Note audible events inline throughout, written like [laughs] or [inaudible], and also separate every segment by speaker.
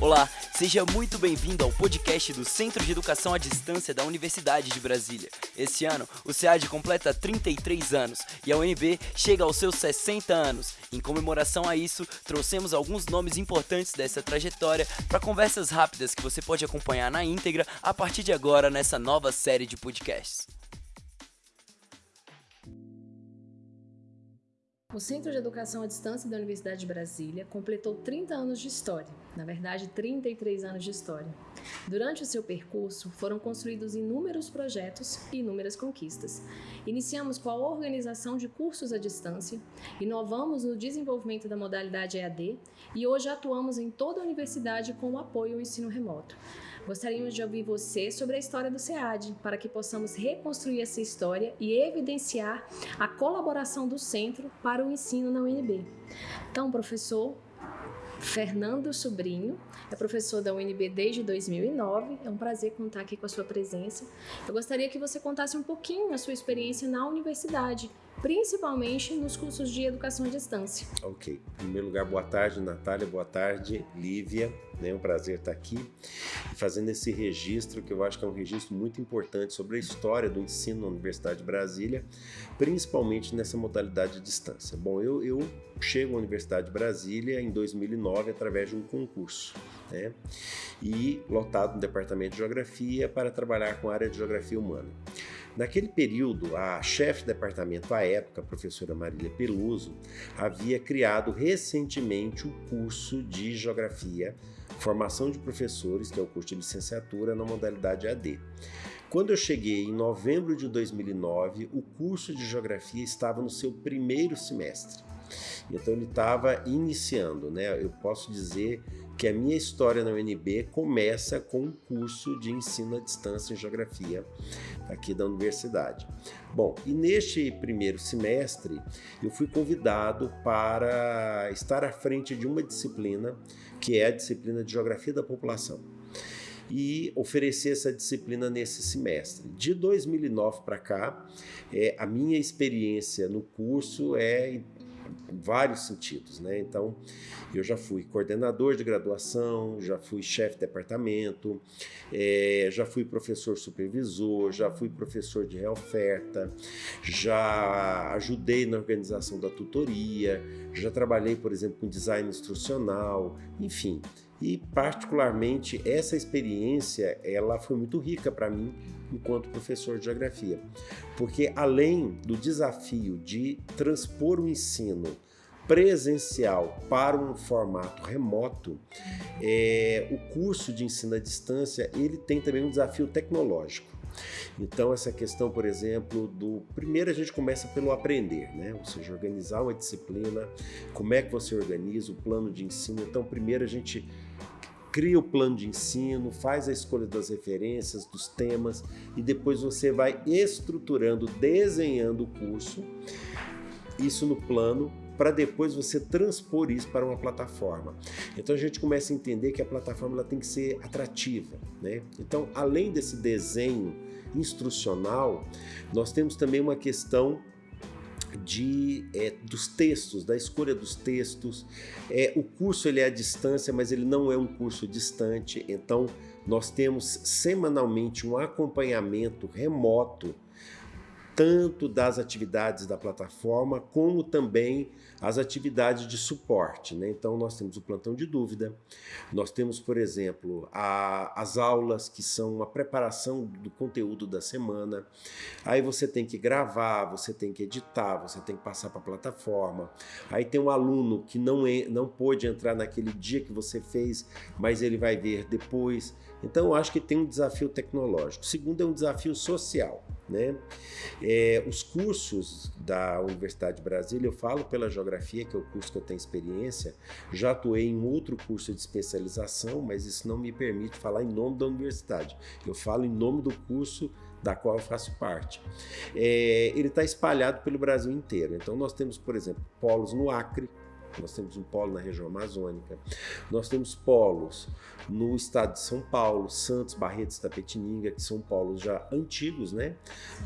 Speaker 1: Olá, seja muito bem-vindo ao podcast do Centro de Educação à Distância da Universidade de Brasília. Esse ano, o SEAD completa 33 anos e a UNB chega aos seus 60 anos. Em comemoração a isso, trouxemos alguns nomes importantes dessa trajetória para conversas rápidas que você pode acompanhar na íntegra a partir de agora nessa nova série de podcasts.
Speaker 2: O Centro de Educação à Distância da Universidade de Brasília completou 30 anos de história, na verdade 33 anos de história. Durante o seu percurso, foram construídos inúmeros projetos e inúmeras conquistas. Iniciamos com a organização de cursos à distância, inovamos no desenvolvimento da modalidade EAD e hoje atuamos em toda a universidade com o apoio ao ensino remoto. Gostaríamos de ouvir você sobre a história do SEAD, para que possamos reconstruir essa história e evidenciar a colaboração do centro para o ensino na UNB. Então, professor, Fernando Sobrinho, é professor da UNB desde 2009. É um prazer contar aqui com a sua presença. Eu gostaria que você contasse um pouquinho a sua experiência na universidade principalmente nos cursos de educação à distância.
Speaker 3: Ok. Em primeiro lugar, boa tarde, Natália, boa tarde, Lívia. É um prazer estar aqui fazendo esse registro, que eu acho que é um registro muito importante sobre a história do ensino na Universidade de Brasília, principalmente nessa modalidade de distância. Bom, eu, eu chego à Universidade de Brasília em 2009 através de um concurso, né? E lotado no Departamento de Geografia para trabalhar com a área de Geografia Humana. Naquele período, a chefe de departamento à época, a professora Marília Peluso, havia criado recentemente o curso de Geografia, Formação de Professores, que é o curso de licenciatura na modalidade AD. Quando eu cheguei em novembro de 2009, o curso de Geografia estava no seu primeiro semestre. Então ele estava iniciando, né? Eu posso dizer que a minha história na UNB começa com um curso de ensino à distância em geografia aqui da universidade. Bom, e neste primeiro semestre eu fui convidado para estar à frente de uma disciplina que é a disciplina de geografia da população e oferecer essa disciplina nesse semestre. De 2009 para cá, é, a minha experiência no curso é vários sentidos, né? Então, eu já fui coordenador de graduação, já fui chefe de departamento, é, já fui professor supervisor, já fui professor de reoferta, já ajudei na organização da tutoria, já trabalhei, por exemplo, com design instrucional, enfim. E particularmente essa experiência, ela foi muito rica para mim enquanto professor de geografia. Porque além do desafio de transpor o ensino presencial para um formato remoto, é, o curso de ensino à distância ele tem também um desafio tecnológico. Então, essa questão, por exemplo, do. Primeiro a gente começa pelo aprender, né? Ou seja, organizar uma disciplina, como é que você organiza o plano de ensino. Então, primeiro a gente cria o plano de ensino, faz a escolha das referências, dos temas e depois você vai estruturando, desenhando o curso, isso no plano, para depois você transpor isso para uma plataforma. Então a gente começa a entender que a plataforma ela tem que ser atrativa. Né? Então, além desse desenho instrucional, nós temos também uma questão de, é, dos textos, da escolha dos textos. É, o curso ele é à distância, mas ele não é um curso distante, então nós temos semanalmente um acompanhamento remoto tanto das atividades da plataforma, como também as atividades de suporte. Né? Então, nós temos o plantão de dúvida, nós temos, por exemplo, a, as aulas, que são uma preparação do conteúdo da semana. Aí você tem que gravar, você tem que editar, você tem que passar para a plataforma. Aí tem um aluno que não, não pôde entrar naquele dia que você fez, mas ele vai ver depois. Então, eu acho que tem um desafio tecnológico. Segundo é um desafio social. Né? É, os cursos da Universidade de Brasília, eu falo pela geografia, que é o curso que eu tenho experiência, já atuei em outro curso de especialização, mas isso não me permite falar em nome da universidade. Eu falo em nome do curso da qual eu faço parte. É, ele está espalhado pelo Brasil inteiro. Então nós temos, por exemplo, polos no Acre, nós temos um polo na região amazônica, nós temos polos no estado de São Paulo, Santos, Barretos Tapetininga, que são polos já antigos, né?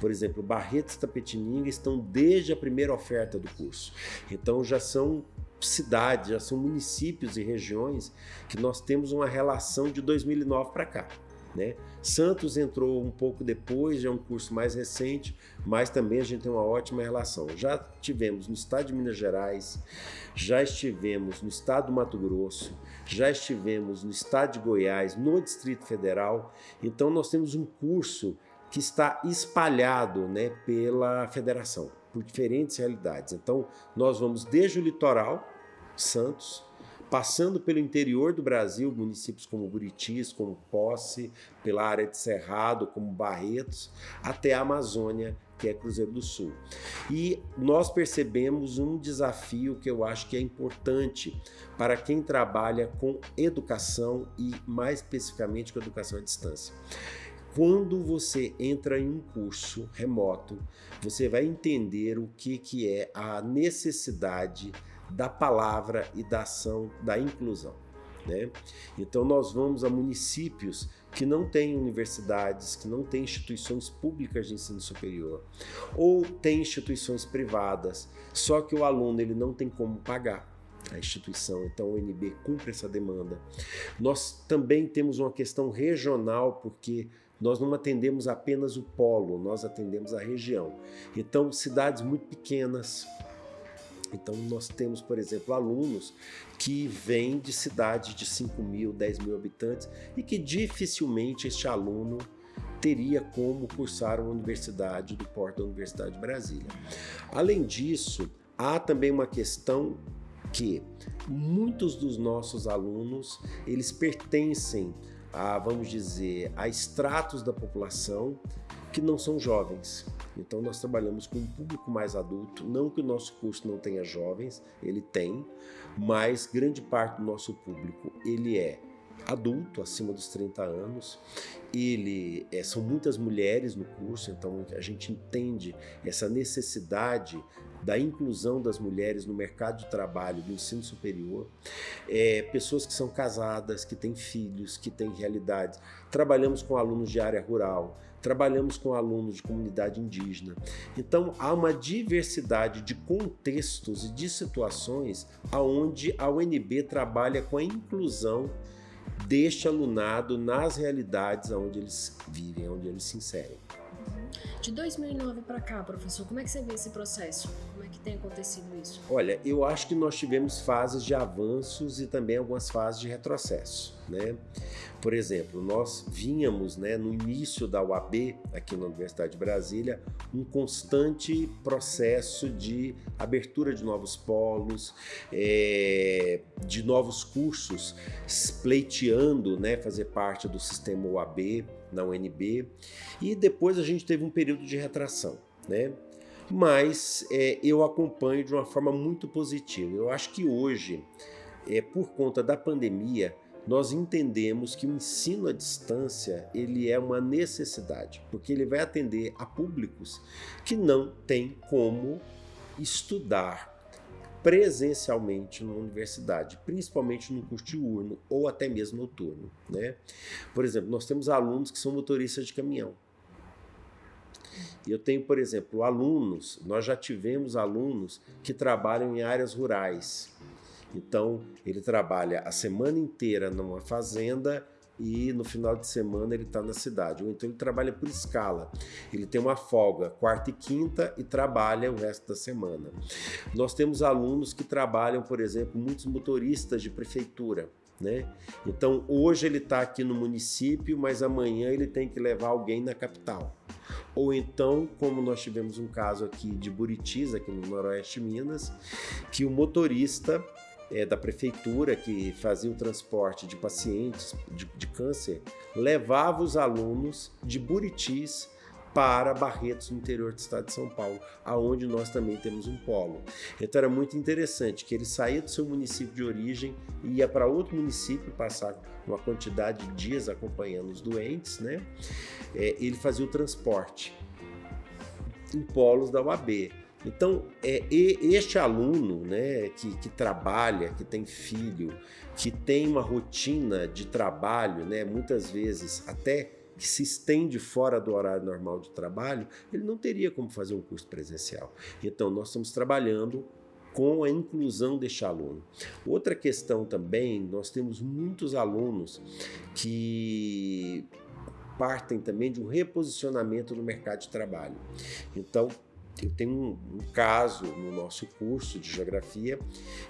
Speaker 3: Por exemplo, Barretos Tapetininga estão desde a primeira oferta do curso. Então já são cidades, já são municípios e regiões que nós temos uma relação de 2009 para cá. Né? Santos entrou um pouco depois, já é um curso mais recente, mas também a gente tem uma ótima relação. Já tivemos no estado de Minas Gerais, já estivemos no estado do Mato Grosso, já estivemos no estado de Goiás, no Distrito Federal. Então nós temos um curso que está espalhado né, pela federação, por diferentes realidades. Então nós vamos desde o litoral, Santos, passando pelo interior do Brasil, municípios como Buritis, como Posse, pela área de Cerrado, como Barretos, até a Amazônia, que é Cruzeiro do Sul. E nós percebemos um desafio que eu acho que é importante para quem trabalha com educação e mais especificamente com educação à distância. Quando você entra em um curso remoto, você vai entender o que, que é a necessidade da palavra e da ação da inclusão. Né? Então nós vamos a municípios que não têm universidades, que não têm instituições públicas de ensino superior, ou têm instituições privadas, só que o aluno ele não tem como pagar a instituição, então o UNB cumpre essa demanda. Nós também temos uma questão regional, porque nós não atendemos apenas o polo, nós atendemos a região. Então, cidades muito pequenas, então, nós temos, por exemplo, alunos que vêm de cidades de 5 mil, 10 mil habitantes e que dificilmente este aluno teria como cursar uma universidade do porto da Universidade de Brasília. Além disso, há também uma questão que muitos dos nossos alunos, eles pertencem a, vamos dizer, a estratos da população que não são jovens. Então nós trabalhamos com um público mais adulto, não que o nosso curso não tenha jovens, ele tem, mas grande parte do nosso público ele é adulto, acima dos 30 anos. Ele é, são muitas mulheres no curso, então a gente entende essa necessidade da inclusão das mulheres no mercado de trabalho do ensino superior, é, pessoas que são casadas, que têm filhos, que têm realidades. Trabalhamos com alunos de área rural, trabalhamos com alunos de comunidade indígena. Então há uma diversidade de contextos e de situações aonde a UNB trabalha com a inclusão deste alunado nas realidades onde eles vivem, onde eles se inserem.
Speaker 2: De 2009 para cá, professor, como é que você vê esse processo? Como é que tem acontecido isso?
Speaker 3: Olha, eu acho que nós tivemos fases de avanços e também algumas fases de retrocesso, né? Por exemplo, nós vínhamos, né, no início da UAB, aqui na Universidade de Brasília, um constante processo de abertura de novos polos, é, de novos cursos, pleiteando, né, fazer parte do sistema UAB, na UNB, e depois a gente teve um período de retração, né? Mas é, eu acompanho de uma forma muito positiva. Eu acho que hoje, é, por conta da pandemia, nós entendemos que o ensino à distância ele é uma necessidade, porque ele vai atender a públicos que não têm como estudar presencialmente na universidade, principalmente no curso diurno ou até mesmo noturno. Né? Por exemplo, nós temos alunos que são motoristas de caminhão. Eu tenho, por exemplo, alunos, nós já tivemos alunos que trabalham em áreas rurais. Então, ele trabalha a semana inteira numa fazenda e no final de semana ele está na cidade. Ou então ele trabalha por escala. Ele tem uma folga quarta e quinta e trabalha o resto da semana. Nós temos alunos que trabalham, por exemplo, muitos motoristas de prefeitura. Né? Então hoje ele está aqui no município, mas amanhã ele tem que levar alguém na capital. Ou então, como nós tivemos um caso aqui de Buritis, aqui no Noroeste Minas, que o motorista é, da prefeitura que fazia o transporte de pacientes de, de câncer levava os alunos de Buritis para Barretos, no interior do estado de São Paulo, aonde nós também temos um polo. Então era muito interessante que ele saía do seu município de origem e ia para outro município passar uma quantidade de dias acompanhando os doentes, né? É, ele fazia o transporte em polos da UAB. Então, é, este aluno né, que, que, trabalha, que tem filho, que tem uma rotina de trabalho, né, muitas vezes até que se estende fora do horário normal de trabalho, ele não teria como fazer um curso presencial. Então, nós estamos trabalhando com a inclusão deste aluno. Outra questão também, nós temos muitos alunos que partem também de um reposicionamento no mercado de trabalho. Então, eu tenho um, um, caso no nosso curso de geografia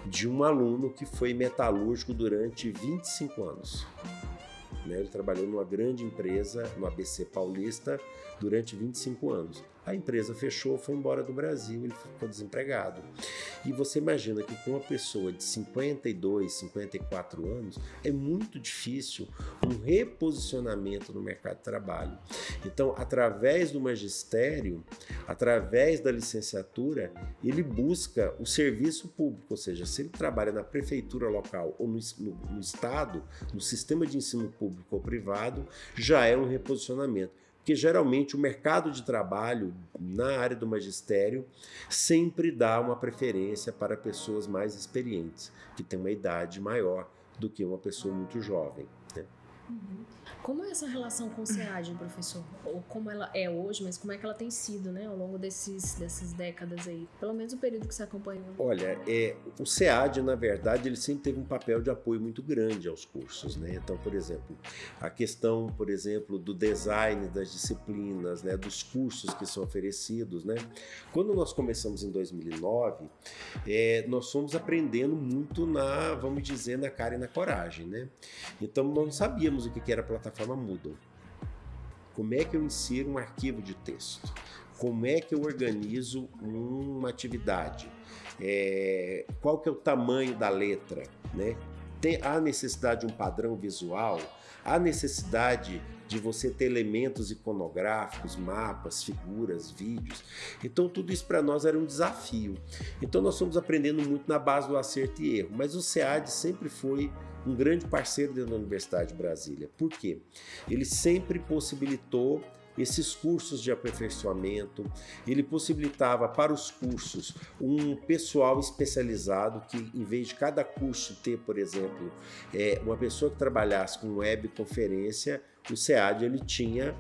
Speaker 3: de um aluno que foi metalúrgico durante 25 anos. Né? Ele trabalhou numa grande empresa, no ABC Paulista, durante 25 anos. A empresa fechou, foi embora do Brasil, ele ficou desempregado. E você imagina que com uma pessoa de 52, 54 anos, é muito difícil um reposicionamento no mercado de trabalho. Então, através do magistério, através da licenciatura, ele busca o serviço público, ou seja, se ele trabalha na prefeitura local ou no, no, no estado, no sistema de ensino público ou privado, já é um reposicionamento porque geralmente o mercado de trabalho na área do magistério sempre dá uma preferência para pessoas mais experientes, que têm uma idade maior do que uma pessoa muito jovem. Né?
Speaker 2: Uhum. Como é essa relação com o SEAD, professor? Ou como ela é hoje, mas como é que ela tem sido, né, ao longo desses, dessas décadas aí? Pelo menos o período que você acompanhou.
Speaker 3: Olha, é, o SEAD, na verdade, ele sempre teve um papel de apoio muito grande aos cursos, né? Então, por exemplo, a questão, por exemplo, do design das disciplinas, né, dos cursos que são oferecidos, né? Quando nós começamos em 2009, é, nós fomos aprendendo muito na, vamos dizer, na cara e na coragem, né? Então, nós não sabíamos o que era plataforma plataforma Moodle. Como é que eu insiro um arquivo de texto? Como é que eu organizo uma atividade? É, qual que é o tamanho da letra? Né? Tem, há necessidade de um padrão visual? Há necessidade de você ter elementos iconográficos, mapas, figuras, vídeos. Então tudo isso para nós era um desafio. Então nós fomos aprendendo muito na base do acerto e erro, mas o SEAD sempre foi um grande parceiro dentro da Universidade de Brasília. Por quê? Ele sempre possibilitou esses cursos de aperfeiçoamento, ele possibilitava para os cursos um pessoal especializado que, em vez de cada curso ter, por exemplo, é, uma pessoa que trabalhasse com webconferência, o SEAD ele tinha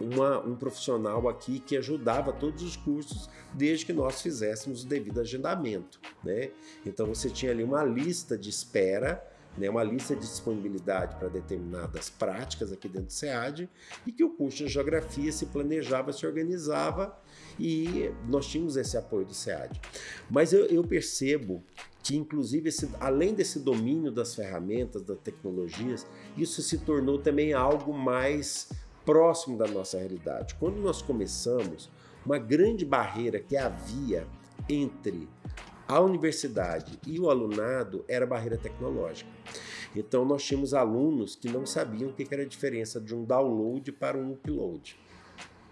Speaker 3: uma, um profissional aqui que ajudava todos os cursos desde que nós fizéssemos o devido agendamento. Né? Então você tinha ali uma lista de espera né, uma lista de disponibilidade para determinadas práticas aqui dentro do SEAD e que o curso de Geografia se planejava, se organizava e nós tínhamos esse apoio do SEAD. Mas eu, eu percebo que inclusive esse, além desse domínio das ferramentas, das tecnologias, isso se tornou também algo mais próximo da nossa realidade. Quando nós começamos, uma grande barreira que havia entre a universidade e o alunado era barreira tecnológica. Então nós tínhamos alunos que não sabiam o que era a diferença de um download para um upload.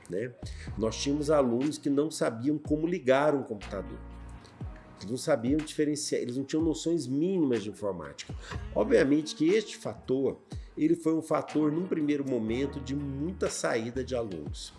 Speaker 3: Né? Nós tínhamos alunos que não sabiam como ligar um computador. Eles não sabiam diferenciar, eles não tinham noções mínimas de informática. Obviamente que este fator, ele foi um fator num primeiro momento de muita saída de alunos.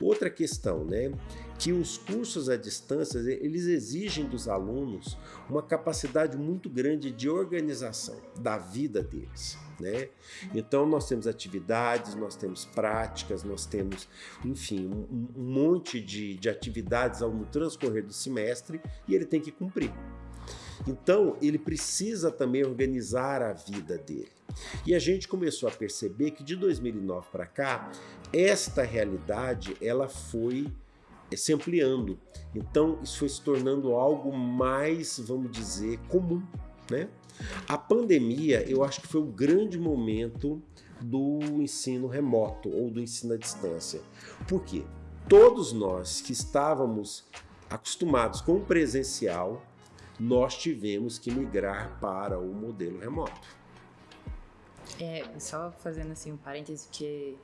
Speaker 3: Outra questão, né? que os cursos à distância eles exigem dos alunos uma capacidade muito grande de organização da vida deles. Né? Então nós temos atividades, nós temos práticas, nós temos, enfim, um, um monte de, de atividades ao no transcorrer do semestre e ele tem que cumprir. Então ele precisa também organizar a vida dele. E a gente começou a perceber que de 2009 para cá esta realidade ela foi é se ampliando. Então isso foi se tornando algo mais, vamos dizer, comum. Né? A pandemia, eu acho que foi o grande momento do ensino remoto ou do ensino à distância. Por quê? Todos nós que estávamos acostumados com o presencial, nós tivemos que migrar para o modelo remoto.
Speaker 4: É, só fazendo assim um parêntese, porque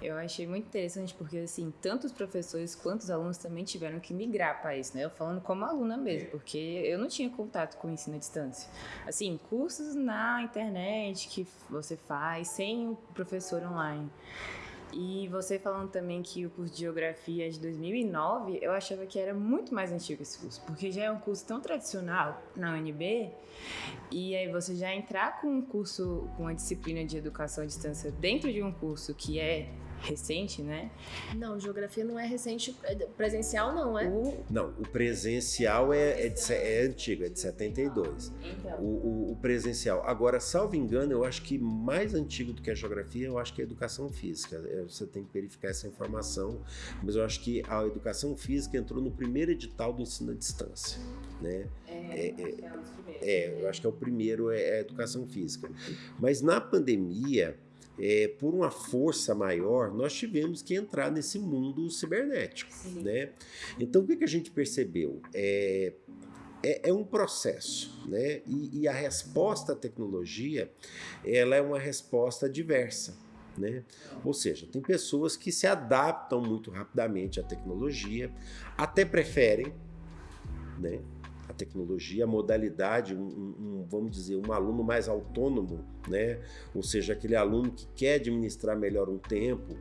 Speaker 4: eu achei muito interessante porque, assim, tanto os professores quanto os alunos também tiveram que migrar para isso, né? Eu falando como aluna mesmo, porque eu não tinha contato com o ensino à distância. Assim, cursos na internet que você faz sem o professor online. E você falando também que o curso de Geografia é de 2009, eu achava que era muito mais antigo esse curso, porque já é um curso tão tradicional na UNB, e aí você já entrar com um curso, com uma disciplina de educação à distância dentro de um curso que é recente, né?
Speaker 2: Não, geografia não é recente, é presencial não, é?
Speaker 3: O... Não, o presencial é, é, de, é antigo, é de 72.
Speaker 4: Então.
Speaker 3: O, o, o, presencial. Agora, salvo engano, eu acho que mais antigo do que a geografia, eu acho que é a educação física. É, você tem que verificar essa informação, mas eu acho que a educação física entrou no primeiro edital do ensino à distância, né?
Speaker 4: É, é,
Speaker 3: é, é eu acho que é o primeiro é a educação física. Mas na pandemia, é, por uma força maior, nós tivemos que entrar nesse mundo cibernético. Né? Então, o que, que a gente percebeu? É, é, é um processo, né? E, e, a resposta à tecnologia, ela é uma resposta diversa. Né? Ou seja, tem pessoas que se adaptam muito rapidamente à tecnologia, até preferem, né? A tecnologia, a modalidade, um, um, vamos dizer, um aluno mais autônomo, né? ou seja, aquele aluno que quer administrar melhor um tempo.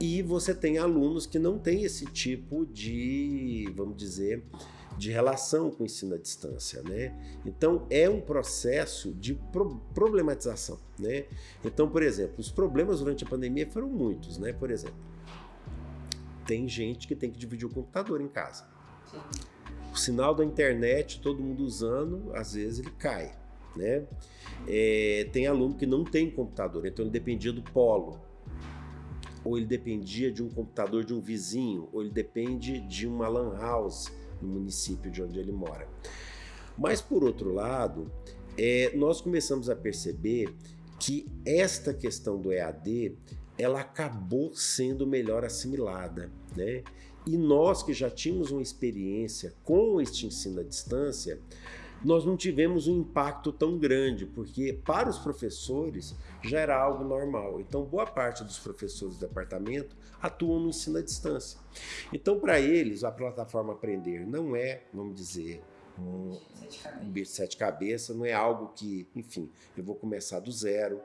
Speaker 3: E você tem alunos que não têm esse tipo de, vamos dizer, de relação com o ensino à distância, né? Então é um processo de pro problematização, né? Então, por exemplo, os problemas durante a pandemia foram muitos, né? Por exemplo, tem gente que tem que dividir o computador em casa. Sinal da internet, todo mundo usando, às vezes ele cai. Né? É, tem aluno que não tem computador, então ele dependia do polo, ou ele dependia de um computador de um vizinho, ou ele depende de uma lan house no município de onde ele mora. Mas por outro lado, é, nós começamos a perceber que esta questão do EAD ela acabou sendo melhor assimilada, né? E nós que já tínhamos uma experiência com este ensino à distância, nós não tivemos um impacto tão grande, porque para os professores já era algo normal. Então, boa parte dos professores do departamento atuam no ensino à distância. Então, para eles, a plataforma Aprender não é, vamos dizer, um, um bicho de sete cabeças, não é algo que, enfim, eu vou começar do zero.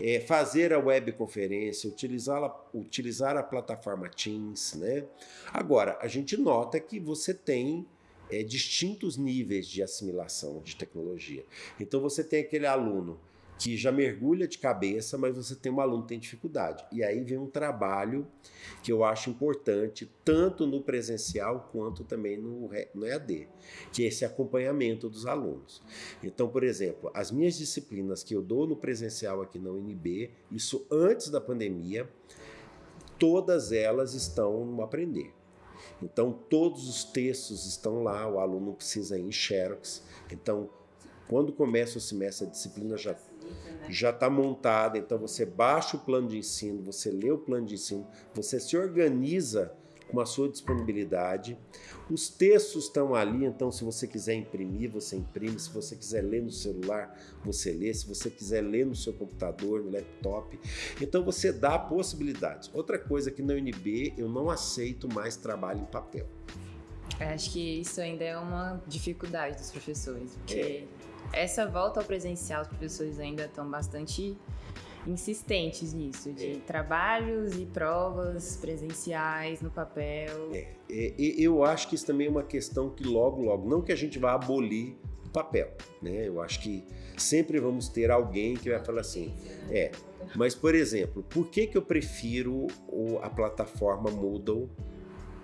Speaker 3: É, fazer a webconferência, utilizar utilizar a plataforma Teams, né? Agora, a gente nota que você tem é, distintos níveis de assimilação de tecnologia. Então você tem aquele aluno que já mergulha de cabeça, mas você tem um aluno que tem dificuldade. E aí vem um trabalho que eu acho importante, tanto no presencial quanto também no, no EAD, que é esse acompanhamento dos alunos. Então, por exemplo, as minhas disciplinas que eu dou no presencial aqui na UNB, isso antes da pandemia, todas elas estão no Aprender. Então, todos os textos estão lá, o aluno precisa ir em Xerox. Então, quando começa o semestre, a disciplina já já está montada, então você baixa o plano de ensino, você lê o plano de ensino, você se organiza com a sua disponibilidade. Os textos estão ali, então se você quiser imprimir, você imprime. Se você quiser ler no celular, você lê. Se você quiser ler no seu computador, no laptop. Então você dá possibilidades. Outra coisa que na UNB eu não aceito mais trabalho em papel.
Speaker 4: Acho que isso ainda é uma dificuldade dos professores, porque é essa volta ao presencial, os professores ainda estão bastante insistentes nisso, de é. trabalhos e provas presenciais no papel.
Speaker 3: É, é, eu acho que isso também é uma questão que logo, logo, não que a gente vá abolir o papel, né? Eu acho que sempre vamos ter alguém que vai falar assim, é, mas por exemplo, por que que eu prefiro a plataforma Moodle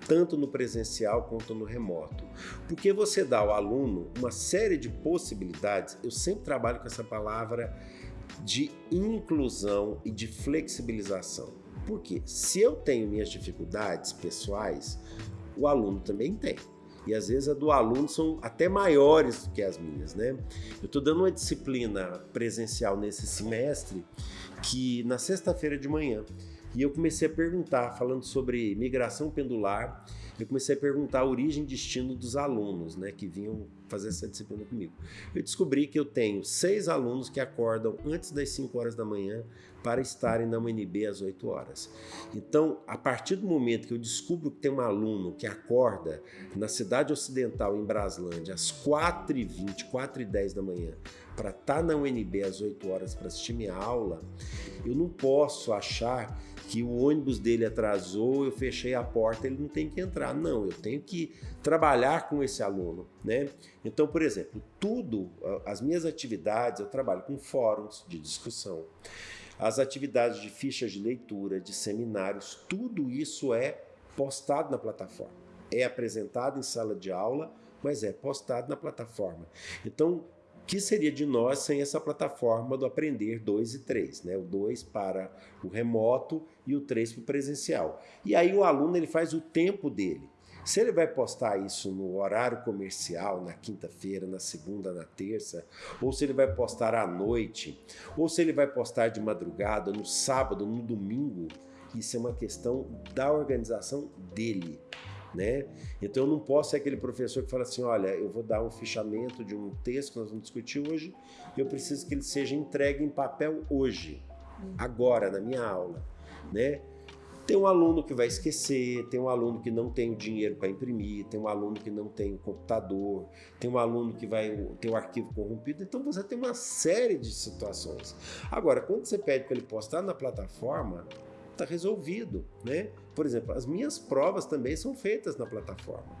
Speaker 3: tanto no presencial quanto no remoto. Porque você dá ao aluno uma série de possibilidades, eu sempre trabalho com essa palavra de inclusão e de flexibilização. Porque se eu tenho minhas dificuldades pessoais, o aluno também tem. E às vezes a do aluno são até maiores do que as minhas, né? Eu estou dando uma disciplina presencial nesse semestre que na sexta-feira de manhã e eu comecei a perguntar, falando sobre migração pendular, eu comecei a perguntar a origem e destino dos alunos, né, que vinham fazer essa disciplina comigo. Eu descobri que eu tenho seis alunos que acordam antes das 5 horas da manhã para estarem na UNB às 8 horas. Então, a partir do momento que eu descubro que tem um aluno que acorda na cidade ocidental, em Braslândia, às 4h20, 4h10 da manhã, para estar na UNB às 8 horas para assistir minha aula, eu não posso achar que o ônibus dele atrasou, eu fechei a porta, ele não tem que entrar. Não, eu tenho que trabalhar com esse aluno, né? Então, por exemplo, tudo, as minhas atividades, eu trabalho com fóruns de discussão. as atividades de fichas de leitura, de seminários, tudo isso é postado na plataforma. É apresentado em sala de aula, mas é postado na plataforma. Então, que seria de nós sem essa plataforma do Aprender 2 e 3, né? o 2 para o remoto e o 3 para o presencial. E aí o aluno ele faz o tempo dele. Se ele vai postar isso no horário comercial, na quinta-feira, na segunda, na terça, ou se ele vai postar à noite, ou se ele vai postar de madrugada, no sábado, no domingo, isso é uma questão da organização dele né? Então eu não posso ser aquele professor que fala assim, olha, eu vou dar um fichamento de um texto que nós vamos discutir hoje, eu preciso que ele seja entregue em papel hoje, agora, na minha aula, né? Tem um aluno que vai esquecer, tem um aluno que não tem o dinheiro para imprimir, tem um aluno que não tem o computador, tem um aluno que vai ter o arquivo corrompido, então você tem uma série de situações. Agora, quando você pede para ele postar na plataforma, está resolvido, né? Por exemplo, as minhas provas também são feitas na plataforma,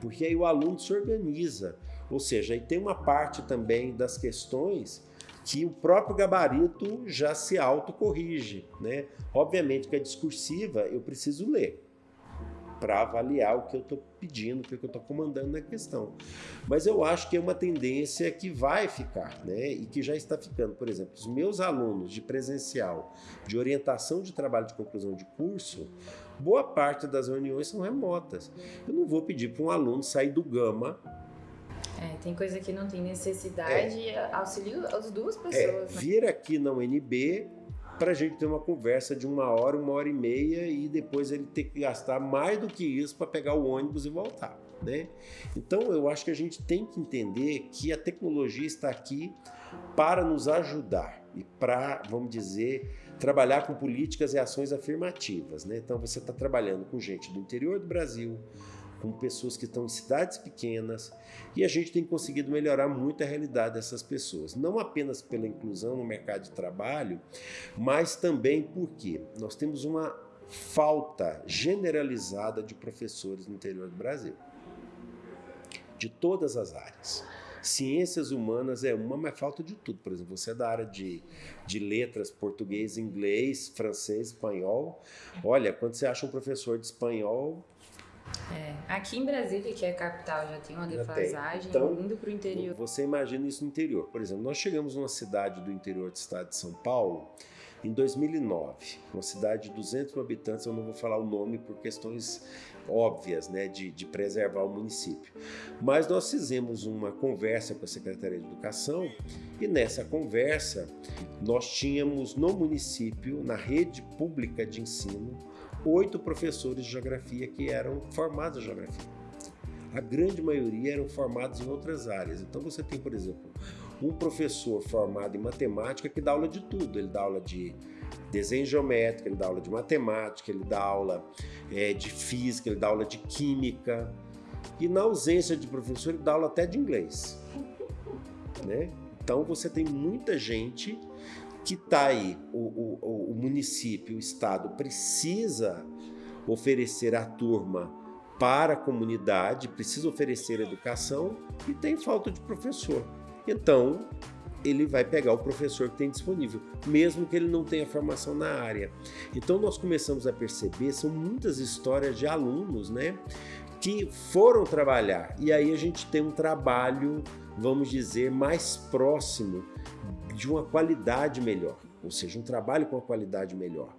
Speaker 3: porque aí o aluno se organiza, ou seja, aí tem uma parte também das questões que o próprio gabarito já se autocorrige, né? Obviamente que a discursiva eu preciso ler, para avaliar o que eu estou pedindo, o que eu estou comandando na questão. Mas eu acho que é uma tendência que vai ficar, né? E que já está ficando. Por exemplo, os meus alunos de presencial, de orientação de trabalho de conclusão de curso, boa parte das reuniões são remotas. Eu não vou pedir para um aluno sair do Gama
Speaker 4: é, tem coisa que não tem necessidade, é. auxilio as duas pessoas.
Speaker 3: É? Vir aqui na UNB para a gente ter uma conversa de uma hora, uma hora e meia e depois ele ter que gastar mais do que isso para pegar o ônibus e voltar. Né? Então eu acho que a gente tem que entender que a tecnologia está aqui para nos ajudar e para, vamos dizer, trabalhar com políticas e ações afirmativas. Né? Então você está trabalhando com gente do interior do Brasil, com pessoas que estão em cidades pequenas, e a gente tem conseguido melhorar muito a realidade dessas pessoas. Não apenas pela inclusão no mercado de trabalho, mas também porque nós temos uma falta generalizada de professores no interior do Brasil. De todas as áreas. Ciências humanas é uma, mas falta de tudo. Por exemplo, você é da área de, de letras, português, inglês, francês, espanhol. Olha, quando você acha um professor de espanhol,
Speaker 4: é, aqui em Brasília, que é a capital, já tem uma defasagem,
Speaker 3: então,
Speaker 4: indo para o interior.
Speaker 3: Você imagina isso no interior. Por exemplo, nós chegamos numa cidade do interior do estado de São Paulo em 2009, uma cidade de 200 mil habitantes, eu não vou falar o nome por questões óbvias, né, de, de preservar o município. Mas nós fizemos uma conversa com a Secretaria de Educação e nessa conversa nós tínhamos no município, na rede pública de ensino, oito professores de geografia que eram formados em geografia. A grande maioria eram formados em outras áreas. Então você tem, por exemplo, um professor formado em matemática que dá aula de tudo. Ele dá aula de desenho geométrico, ele dá aula de matemática, ele dá aula é, de física, ele dá aula de química. E na ausência de professor, ele dá aula até de inglês. Né? Então você tem muita gente que está aí, o, o, o município, o estado precisa oferecer a turma para a comunidade, precisa oferecer educação e tem falta de professor. Então, ele vai pegar o professor que tem disponível, mesmo que ele não tenha formação na área. Então, nós começamos a perceber, são muitas histórias de alunos, né, que foram trabalhar. E aí a gente tem um trabalho, vamos dizer, mais próximo de uma qualidade melhor, ou seja, um trabalho com uma qualidade melhor.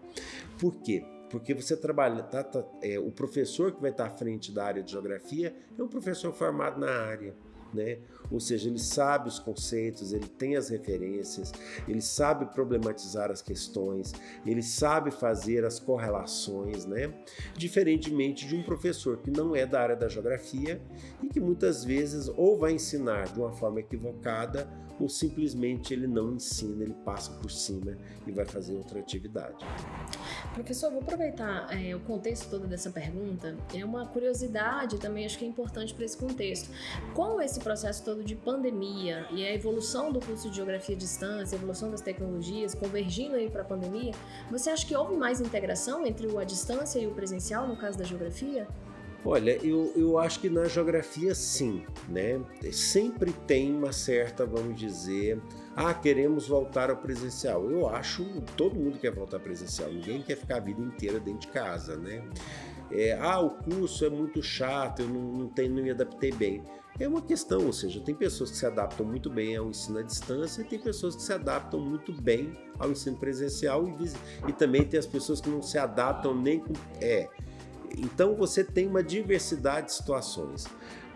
Speaker 3: Por quê? Porque você trabalha, tá, tá, é, o professor que vai estar à frente da área de geografia é um professor formado na área né? Ou seja, ele sabe os conceitos, ele tem as referências, ele sabe problematizar as questões, ele sabe fazer as correlações, né? Diferentemente de um professor que não é da área da geografia e que muitas vezes ou vai ensinar de uma forma equivocada ou simplesmente ele não ensina, ele passa por cima e vai fazer outra atividade.
Speaker 2: Professor, vou aproveitar é, o contexto todo dessa pergunta. É uma curiosidade também, acho que é importante para esse contexto. Com esse processo todo de pandemia e a evolução do curso de Geografia à Distância, a evolução das tecnologias, convergindo aí para a pandemia, você acha que houve mais integração entre o à distância e o presencial, no caso da geografia?
Speaker 3: Olha, eu, eu acho que na geografia sim, né? Sempre tem uma certa, vamos dizer, Ah, queremos voltar ao presencial. Eu acho todo mundo quer voltar presencial. Ninguém quer ficar a vida inteira dentro de casa, né? É, ah, o curso é muito chato, eu não, não, não me adaptei bem. É uma questão, ou seja, tem pessoas que se adaptam muito bem ao ensino à distância e tem pessoas que se adaptam muito bem ao ensino presencial e, e também tem as pessoas que não se adaptam nem com... É, então você tem uma diversidade de situações,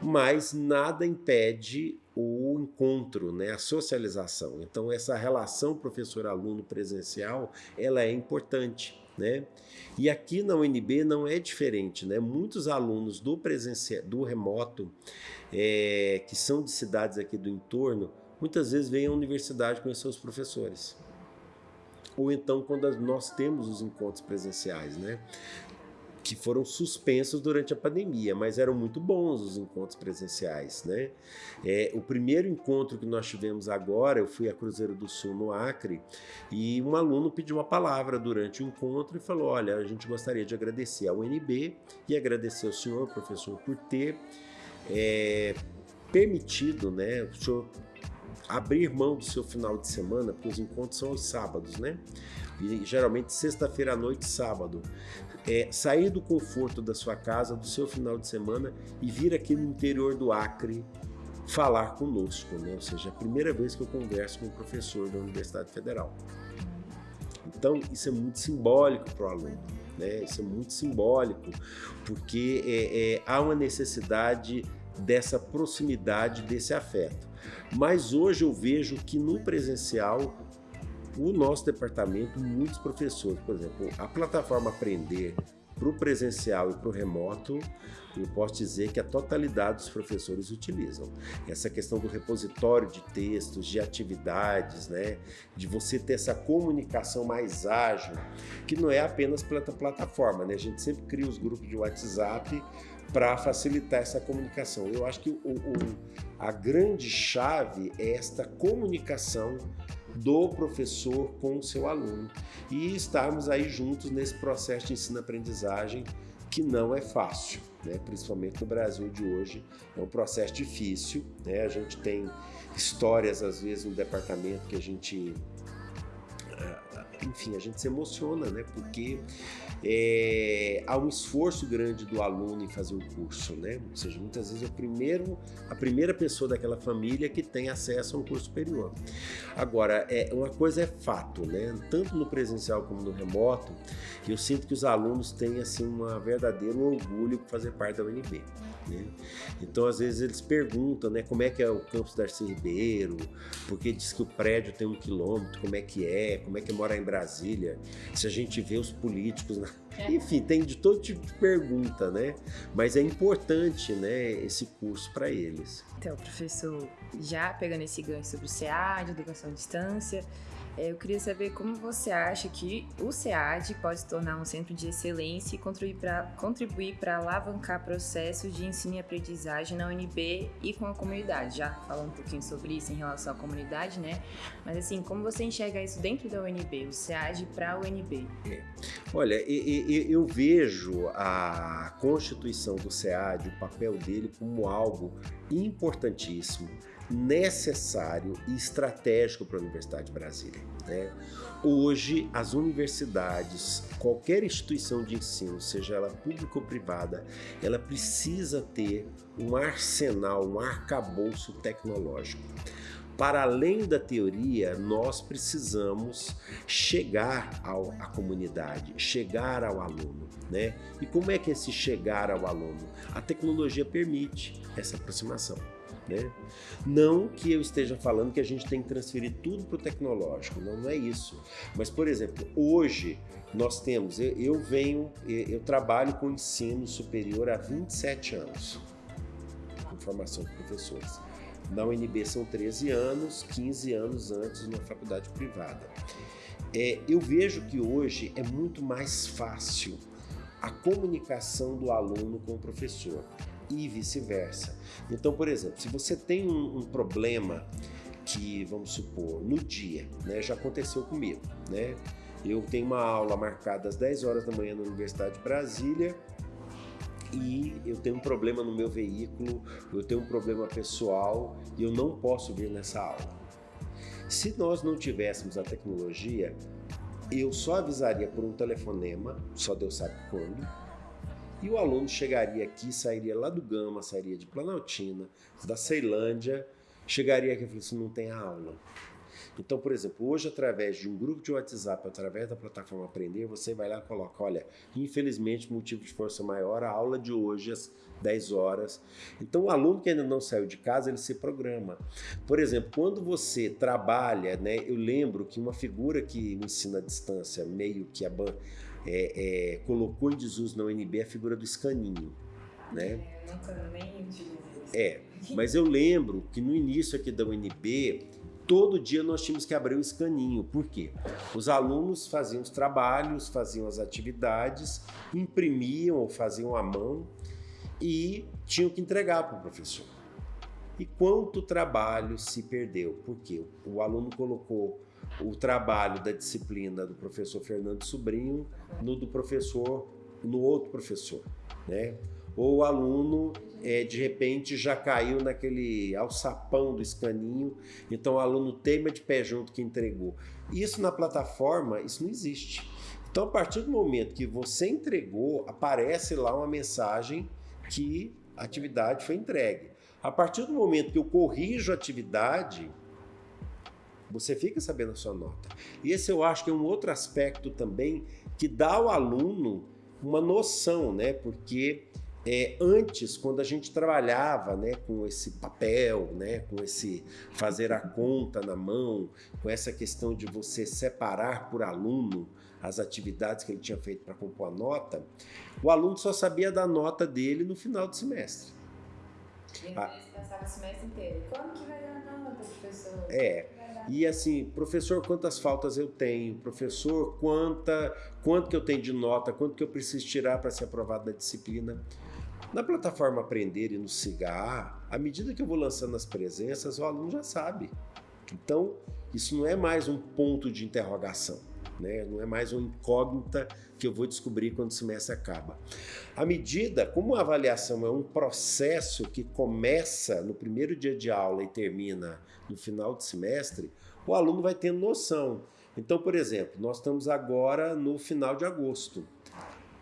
Speaker 3: mas nada impede o encontro, né, a socialização. Então essa relação professor-aluno presencial, ela é importante. Né? E aqui na UNB não é diferente, né? Muitos alunos do presencial, do remoto, é, que são de cidades aqui do entorno, muitas vezes vêm à universidade com seus professores. Ou então quando nós temos os encontros presenciais, né? Que foram suspensos durante a pandemia, mas eram muito bons os encontros presenciais, né? É, o primeiro encontro que nós tivemos agora, eu fui a Cruzeiro do Sul, no Acre, e um aluno pediu uma palavra durante o encontro e falou, olha, a gente gostaria de agradecer ao UNB e agradecer ao senhor, professor, por ter é, permitido, né, o senhor abrir mão do seu final de semana, porque os encontros são aos sábados, né? E geralmente sexta-feira à noite, sábado é, sair do conforto da sua casa, do seu final de semana e vir aqui no interior do Acre falar conosco, né? ou seja, é a primeira vez que eu converso com um professor da Universidade Federal. Então, isso é muito simbólico para o aluno, né? isso é muito simbólico, porque é, é, há uma necessidade dessa proximidade, desse afeto. Mas hoje eu vejo que no presencial o nosso departamento, muitos professores, por exemplo, a plataforma Aprender para o presencial e para o remoto, eu posso dizer que a totalidade dos professores utilizam. Essa questão do repositório de textos, de atividades, né? de você ter essa comunicação mais ágil, que não é apenas pela plataforma, né? a gente sempre cria os grupos de WhatsApp para facilitar essa comunicação. Eu acho que o, o, a grande chave é esta comunicação do professor com o seu aluno e estarmos aí juntos nesse processo de ensino-aprendizagem que não é fácil, né? principalmente no Brasil de hoje. É um processo difícil, né? a gente tem histórias às vezes no departamento que a gente ah, enfim, a gente se emociona, né? Porque é, há um esforço grande do aluno em fazer o curso, né? Ou seja, muitas vezes é o primeiro, a primeira pessoa daquela família que tem acesso a um curso superior. Agora, é, uma coisa é fato, né? Tanto no presencial como no remoto, eu sinto que os alunos têm assim um verdadeiro orgulho por fazer parte da UNB. Né? Então, às vezes, eles perguntam né, como é que é o campus Darcy Ribeiro, porque diz que o prédio tem um quilômetro, como é que é, como é que é morar em Brasília, se a gente vê os políticos... Na... É. Enfim, tem de todo tipo de pergunta, né? Mas é importante né, esse curso para eles.
Speaker 4: Então, professor, já pegando esse gancho sobre o CA, de educação à distância, eu queria saber como você acha que o SEAD pode se tornar um centro de excelência e contribuir para alavancar processos de ensino e aprendizagem na UNB e com a comunidade. Já falando um pouquinho sobre isso em relação à comunidade, né? Mas assim, como você enxerga isso dentro da UNB, o SEAD para a UNB?
Speaker 3: É. Olha, eu vejo a constituição do SEAD, o papel dele como algo importantíssimo necessário e estratégico para a Universidade de Brasília. Né? Hoje, as universidades, qualquer instituição de ensino, seja ela pública ou privada, ela precisa ter um arsenal, um arcabouço tecnológico. Para além da teoria, nós precisamos chegar ao, à comunidade, chegar ao aluno. Né? E como é que é esse chegar ao aluno? A tecnologia permite essa aproximação. Né? Não que eu esteja falando que a gente tem que transferir tudo para o tecnológico, não, não é isso. Mas, por exemplo, hoje nós temos, eu, eu venho, eu trabalho com ensino superior há 27 anos, com formação de professores. Na UNB são 13 anos, 15 anos antes na faculdade privada. É, eu vejo que hoje é muito mais fácil a comunicação do aluno com o professor e vice-versa. Então, por exemplo, se você tem um, um, problema que, vamos supor, no dia, né, já aconteceu comigo, né? Eu tenho uma aula marcada às 10 horas da manhã na Universidade de Brasília e eu tenho um problema no meu veículo, eu tenho um problema pessoal e eu não posso vir nessa aula. Se nós não tivéssemos a tecnologia, eu só avisaria por um telefonema, só Deus sabe quando, e o aluno chegaria aqui, sairia lá do Gama, sairia de Planaltina, da Ceilândia, chegaria aqui e falaria assim, não tem aula. Então, por exemplo, hoje através de um grupo de WhatsApp, através da plataforma Aprender, você vai lá e coloca, olha, infelizmente, motivo de força maior, a aula de hoje às 10 horas. Então, o aluno que ainda não saiu de casa, ele se programa. Por exemplo, quando você trabalha, né, eu lembro que uma figura que o ensino à distância, meio que a ban é, é, colocou em desuso na UNB, a figura do escaninho. Né?
Speaker 4: É, nunca nem
Speaker 3: É, mas eu lembro que no início aqui da UNB, todo dia nós tínhamos que abrir o escaninho. Por quê? Os alunos faziam os trabalhos, faziam as atividades, imprimiam ou faziam à mão e tinham que entregar para o professor. E quanto trabalho se perdeu? Por quê? O aluno colocou o trabalho da disciplina do professor Fernando Sobrinho no do professor, no outro professor, né? Ou o aluno é, de repente já caiu naquele alçapão do escaninho, então o aluno teima de pé junto que entregou. Isso na plataforma, isso não existe. Então a partir do momento que você entregou, aparece lá uma mensagem que a atividade foi entregue. A partir do momento que eu corrijo a atividade, você fica sabendo a sua nota. E esse eu acho que é um outro aspecto também que dá ao aluno uma noção, né? Porque é, antes, quando a gente trabalhava né, com esse papel, né, com esse fazer a conta na mão, com essa questão de você separar por aluno as atividades que ele tinha feito para compor a nota, o aluno só sabia da nota dele no final do semestre.
Speaker 4: E ah. passava o semestre inteiro. Como que vai dar nota, professor?
Speaker 3: É. E assim, professor, quantas faltas eu tenho? Professor, quanta, quanto que eu tenho de nota? Quanto que eu preciso tirar para ser aprovado na disciplina? Na plataforma Aprender e no SIGA, à medida que eu vou lançando as presenças, o aluno já sabe. Então, isso não é mais um ponto de interrogação, né? não é mais uma incógnita que eu vou descobrir quando o semestre acaba. À medida, como a avaliação é um processo que começa no primeiro dia de aula e termina no final do semestre, o aluno vai tendo noção. Então, por exemplo, nós estamos agora no final de agosto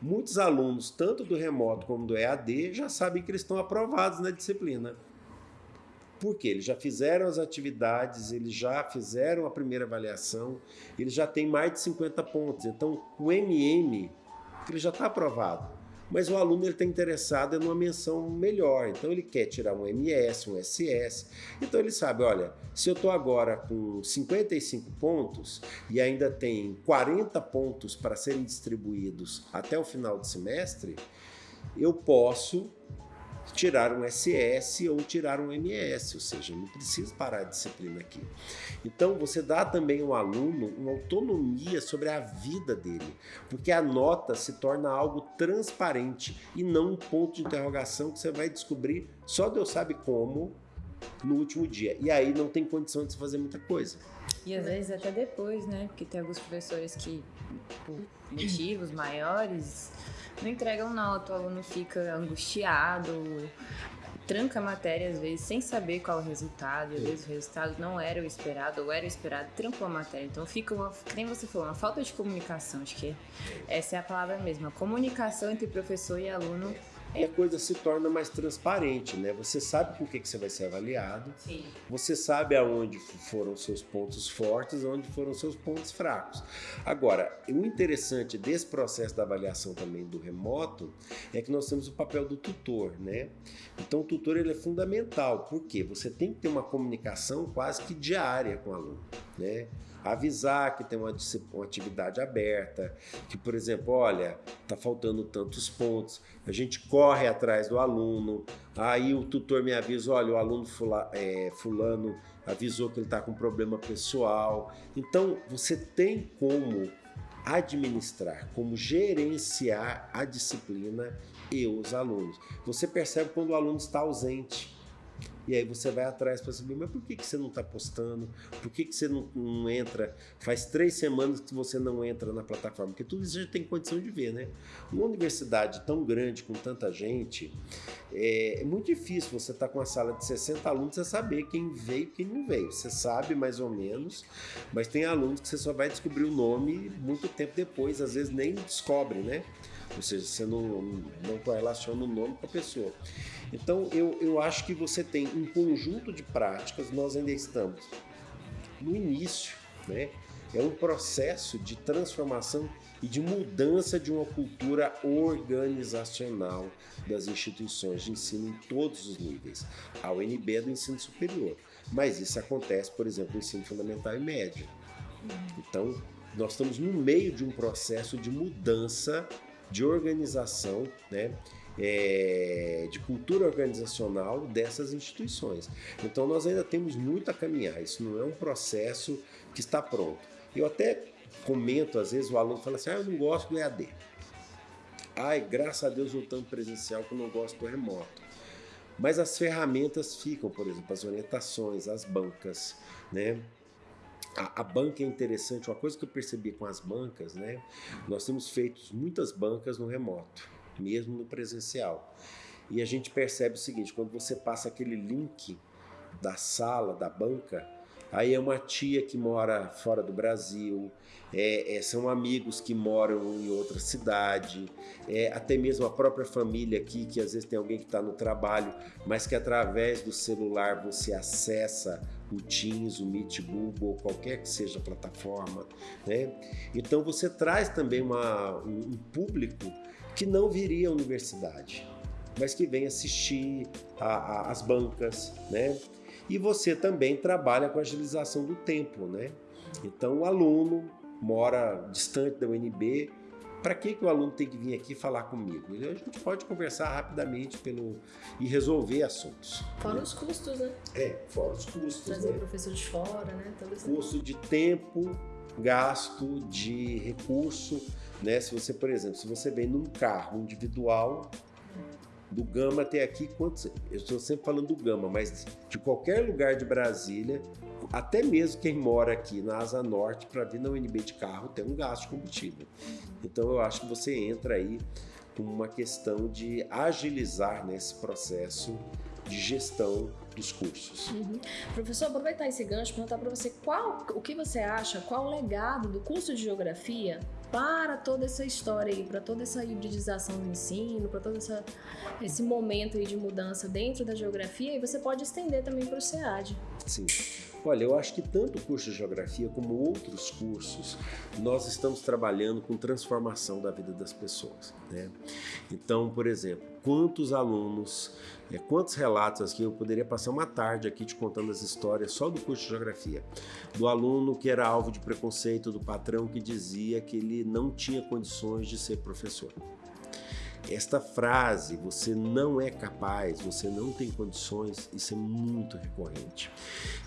Speaker 3: muitos alunos, tanto do remoto como do EAD, já sabem que eles estão aprovados na disciplina. Por quê? Eles já fizeram as atividades, eles já fizeram a primeira avaliação, eles já têm mais de 50 pontos. Então, o MM, ele já está aprovado mas o aluno está interessado em uma menção melhor, então ele quer tirar um MS, um SS, então ele sabe, olha, se eu estou agora com 55 pontos e ainda tem 40 pontos para serem distribuídos até o final do semestre, eu posso tirar um SS ou tirar um MS, ou seja, não precisa parar a disciplina aqui. Então você dá também ao aluno uma autonomia sobre a vida dele, porque a nota se torna algo transparente e não um ponto de interrogação que você vai descobrir só Deus sabe como no último dia. E aí não tem condição de se fazer muita coisa.
Speaker 4: E às vezes até depois, né? Porque tem alguns professores que, por motivos maiores, não entregam nota, o aluno fica angustiado, tranca a matéria às vezes sem saber qual o resultado, às vezes o resultado não era o esperado ou era o esperado, trancou a matéria. Então fica uma, nem você falou, uma falta de comunicação, acho que essa é a palavra mesmo, a comunicação entre professor e aluno
Speaker 3: e a coisa se torna mais transparente, né? Você sabe com o que, que você vai ser avaliado,
Speaker 4: Sim.
Speaker 3: você sabe aonde foram seus pontos fortes, aonde foram seus pontos fracos. Agora, o interessante desse processo da avaliação também do remoto é que nós temos o papel do tutor, né? Então o tutor ele é fundamental, porque você tem que ter uma comunicação quase que diária com o aluno, né? Avisar que tem uma, uma atividade aberta, que, por exemplo, olha, está faltando tantos pontos, a gente corre atrás do aluno, aí o tutor me avisa, olha, o aluno fula, é, fulano avisou que ele está com problema pessoal. Então, você tem como administrar, como gerenciar a disciplina e os alunos. Você percebe quando o aluno está ausente. E aí você vai atrás para saber, mas por que, que você não está postando? Por que, que você não, não, entra? Faz três semanas que você não entra na plataforma, porque tudo isso já tem condição de ver, né? Uma universidade tão grande, com tanta gente, é, é muito difícil você estar tá com uma sala de 60 alunos e saber quem veio e quem não veio. Você sabe mais ou menos, mas tem alunos que você só vai descobrir o nome muito tempo depois, às vezes nem descobre, né? Ou seja, você não, não correlaciona o nome com a pessoa. Então, eu, eu acho que você tem um conjunto de práticas, nós ainda estamos no início, né? É um processo de transformação e de mudança de uma cultura organizacional das instituições de ensino em todos os níveis. A UNB é do ensino superior, mas isso acontece, por exemplo, no ensino fundamental e médio. Então, nós estamos no meio de um processo de mudança de organização, né? É, de cultura organizacional dessas instituições. Então nós ainda temos muito a caminhar, isso não é um processo que está pronto. Eu até comento, às vezes o aluno fala assim, ah, eu não gosto do EAD. Ai, graças a Deus voltando presencial que eu não gosto do remoto. Mas as ferramentas ficam, por exemplo, as orientações, as bancas, né? A, a, banca é interessante, uma coisa que eu percebi com as bancas, né? Nós temos feito muitas bancas no remoto, mesmo no presencial. E a gente percebe o seguinte: quando você passa aquele link da sala, da banca, aí é uma tia que mora fora do Brasil, é, é, são amigos que moram em outra cidade, é, até mesmo a própria família aqui, que às vezes tem alguém que está no trabalho, mas que através do celular você acessa o Teams, o Meet Google, qualquer que seja a plataforma. Né? Então você traz também uma, um, um público que não viria à universidade, mas que vem assistir as bancas, né? E você também trabalha com a agilização do tempo, né? Então o aluno mora distante da UNB, para que, que o aluno tem que vir aqui falar comigo? A gente pode conversar rapidamente pelo, e resolver assuntos.
Speaker 2: Fora né? os custos, né?
Speaker 3: É, fora os custos.
Speaker 2: Trazer né? professor de fora, né?
Speaker 3: Todo esse Custo de tempo, gasto de recurso. Né? Se você, por exemplo, se você vem num carro individual, do Gama até aqui, quantos, eu estou sempre falando do Gama, mas de qualquer lugar de Brasília, até mesmo quem mora aqui na Asa Norte para vir na UNB de carro tem um gasto combustível. Então eu acho que você entra aí com uma questão de agilizar nesse processo de gestão dos cursos.
Speaker 2: Uhum. Professor, aproveitar esse gancho perguntar para você qual, o que você acha, qual o legado do curso de Geografia para toda essa história aí, para toda essa hibridização do ensino, para todo essa, esse momento aí de mudança dentro da geografia e você pode estender também para o SEAD.
Speaker 3: Sim. Olha, eu acho que tanto o curso de Geografia como outros cursos, nós estamos trabalhando com transformação da vida das pessoas. Né? Então, por exemplo, quantos alunos, é, quantos relatos aqui, eu poderia passar uma tarde aqui te contando as histórias só do curso de Geografia. Do aluno que era alvo de preconceito, do patrão que dizia que ele não tinha condições de ser professor. Esta frase, você não é capaz, você não tem condições, isso é muito recorrente.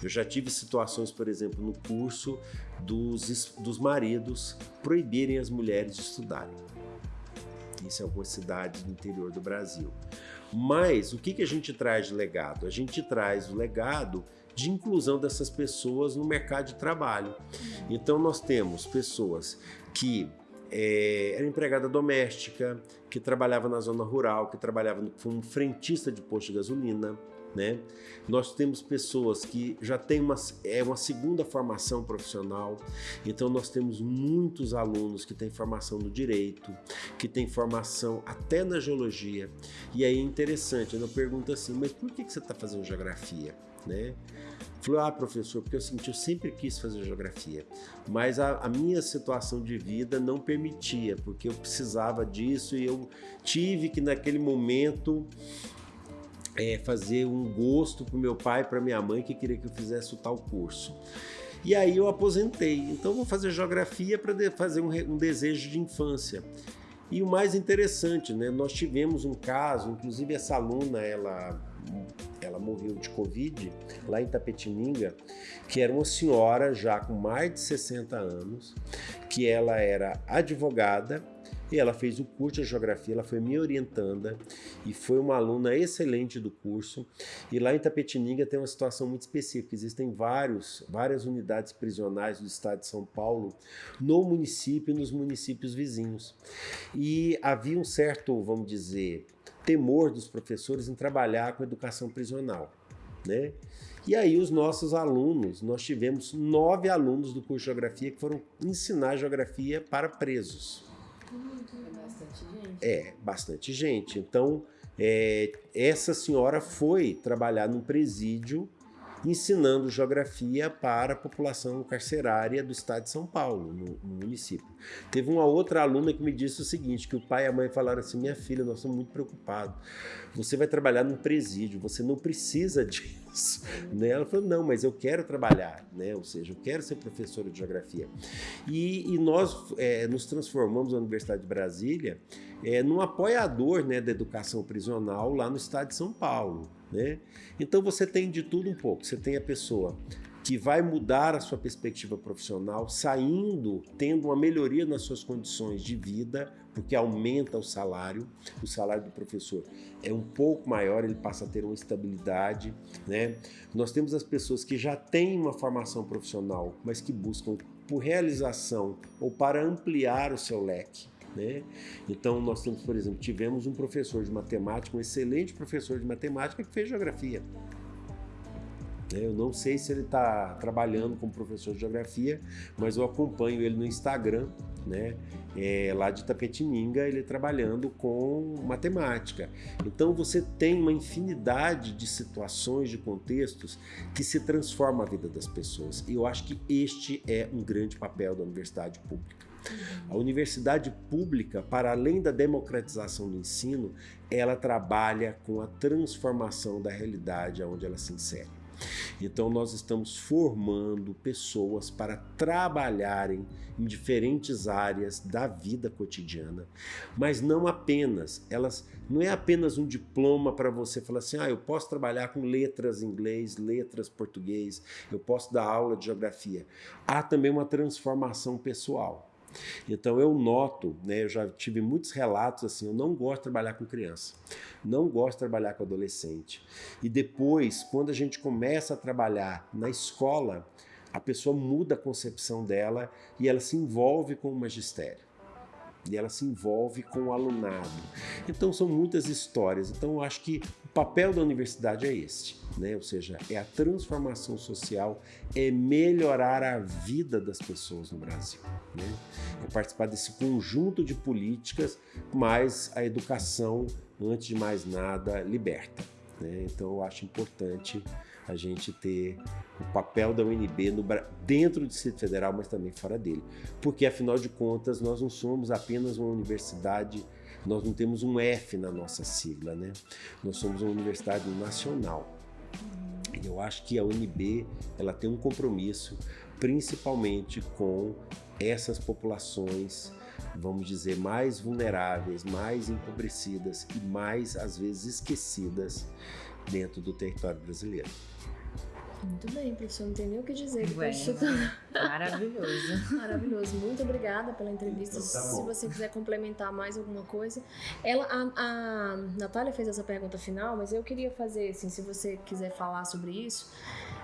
Speaker 3: Eu já tive situações, por exemplo, no curso dos, dos maridos proibirem as mulheres de estudarem. Isso em algumas cidades do interior do Brasil. Mas o que, que a gente traz de legado? A gente traz o legado de inclusão dessas pessoas no mercado de trabalho. Então nós temos pessoas que é, era empregada doméstica, que trabalhava na zona rural, que trabalhava como frentista de posto de gasolina. Né? Nós temos pessoas que já têm uma, é uma segunda formação profissional, então nós temos muitos alunos que têm formação no direito, que têm formação até na geologia. E aí é interessante, eu pergunto assim, mas por que, que você está fazendo geografia? Né? Falou, ah, professor, porque eu senti, eu sempre quis fazer geografia, mas a, a, minha situação de vida não permitia, porque eu precisava disso e eu tive que naquele momento é, fazer um gosto para meu pai e para minha mãe que queria que eu fizesse o tal curso. E aí eu aposentei, então vou fazer geografia para fazer um, um desejo de infância. E o mais interessante, né, nós tivemos um caso, inclusive essa aluna, ela ela morreu de Covid lá em Tapetininga, que era uma senhora já com mais de 60 anos, que ela era advogada, E ela fez o curso de geografia, ela foi minha orientanda e foi uma aluna excelente do curso. E lá em Tapetininga tem uma situação muito específica. Existem vários, várias unidades prisionais do estado de São Paulo no município e nos municípios vizinhos. E havia um certo, vamos dizer, temor dos professores em trabalhar com educação prisional. Né? E aí os nossos alunos, nós tivemos nove alunos do curso de Geografia que foram ensinar Geografia para presos.
Speaker 4: É bastante gente.
Speaker 3: É, bastante gente. Então, é, essa senhora foi trabalhar num presídio ensinando geografia para a população carcerária do estado de São Paulo, no, no, município. Teve uma outra aluna que me disse o seguinte, que o pai e a mãe falaram assim, minha filha, nós estamos muito preocupados, você vai trabalhar num presídio, você não precisa [laughs] disso. Né? Ela falou, não, mas eu quero trabalhar, né? ou seja, eu quero ser professora de geografia. E, e nós é, nos transformamos na Universidade de Brasília é, num apoiador né, da educação prisional lá no estado de São Paulo. Né? Então você tem de tudo um pouco. Você tem a pessoa que vai mudar a sua perspectiva profissional, saindo, tendo uma melhoria nas suas condições de vida, porque aumenta o salário. O salário do professor é um pouco maior, ele passa a ter uma estabilidade. Né? Nós temos as pessoas que já têm uma formação profissional, mas que buscam por realização ou para ampliar o seu leque. Né? Então, nós temos, por exemplo, tivemos um professor de matemática, um excelente professor de matemática que fez geografia. Né? Eu não sei se ele está trabalhando como professor de geografia, mas eu acompanho ele no Instagram, né? É, lá de Tapetininga, ele trabalhando com matemática. Então você tem uma infinidade de situações, de contextos que se transforma a vida das pessoas. E eu acho que este é um grande papel da universidade pública. A universidade pública, para além da democratização do ensino, ela trabalha com a transformação da realidade onde ela se insere. Então nós estamos formando pessoas para trabalharem em diferentes áreas da vida cotidiana, mas não apenas, elas não é apenas um diploma para você falar assim, ah, eu posso trabalhar com letras inglês, letras português, eu posso dar aula de geografia. Há também uma transformação pessoal. Então eu noto, né, eu já tive muitos relatos assim, eu não gosto de trabalhar com criança, não gosto de trabalhar com adolescente. E depois, quando a gente começa a trabalhar na escola, a pessoa muda a concepção dela e ela se envolve com o magistério e ela se envolve com o alunado. Então são muitas histórias. Então eu acho que o papel da universidade é este, né? Ou seja, é a transformação social, é melhorar a vida das pessoas no Brasil, né? É participar desse conjunto de políticas, mas a educação, antes de mais nada, liberta. Né? Então eu acho importante a gente ter o papel da UNB no, dentro do Distrito Federal, mas também fora dele. Porque, afinal de contas, nós não somos apenas uma universidade, nós não temos um F na nossa sigla, né? Nós somos uma universidade nacional. Eu acho que a UNB ela tem um compromisso principalmente com essas populações, vamos dizer, mais vulneráveis, mais empobrecidas e mais, às vezes, esquecidas dentro do território brasileiro.
Speaker 2: Muito bem, professor, não tem nem o que dizer.
Speaker 4: Ué, maravilhoso. [laughs]
Speaker 2: Maravilhoso. Muito obrigada pela entrevista. Então, tá Se você quiser complementar mais alguma coisa. Ela, a, a Natália fez essa pergunta final, mas eu queria fazer, assim, se você quiser falar sobre isso.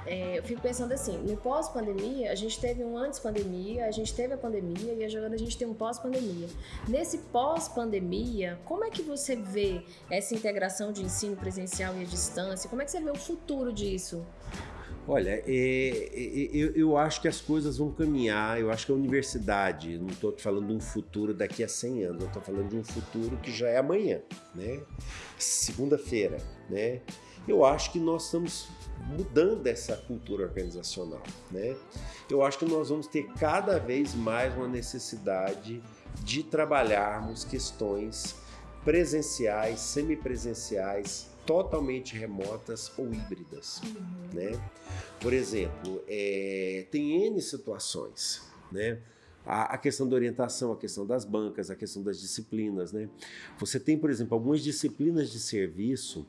Speaker 2: É, eu fico pensando assim, no pós-pandemia, a gente teve um antes-pandemia, a gente teve a pandemia e agora a gente tem um pós-pandemia. Nesse pós-pandemia, como é que você vê essa integração de ensino presencial e à distância? Como é que você vê o futuro disso?
Speaker 3: Olha, é, é, eu, eu, acho que as coisas vão caminhar, eu acho que a universidade, não estou falando de um futuro daqui a 100 anos, eu estou falando de um futuro que já é amanhã, né? Segunda-feira, né? Eu acho que nós estamos mudando essa cultura organizacional, né? Eu acho que nós vamos ter cada vez mais uma necessidade de trabalharmos questões presenciais, semipresenciais, totalmente remotas ou híbridas, uhum. né? Por exemplo, é, tem N situações, né? a, a, questão da orientação, a questão das bancas, a questão das disciplinas. Né? Você tem, por exemplo, algumas disciplinas de serviço